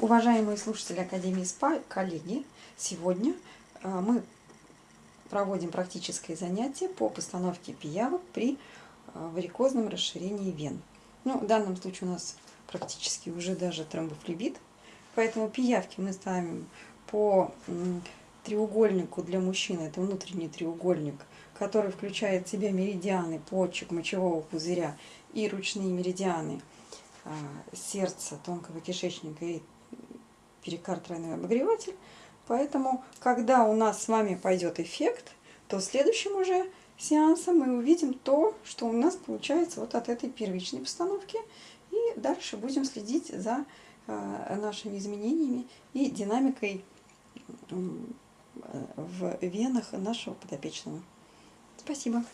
Уважаемые слушатели Академии СПА, коллеги, сегодня э, мы проводим практическое занятие по постановке пиявок при э, варикозном расширении вен. Ну, в данном случае у нас практически уже даже тромбофлебит, поэтому пиявки мы ставим по треугольнику для мужчин, это внутренний треугольник, который включает в себя меридианы почек, мочевого пузыря и ручные меридианы э, сердца, тонкого кишечника и перикард тройной обогреватель. Поэтому, когда у нас с вами пойдет эффект, то следующим уже сеансом мы увидим то, что у нас получается вот от этой первичной постановки. И дальше будем следить за э, нашими изменениями и динамикой в венах нашего подопечного. Спасибо.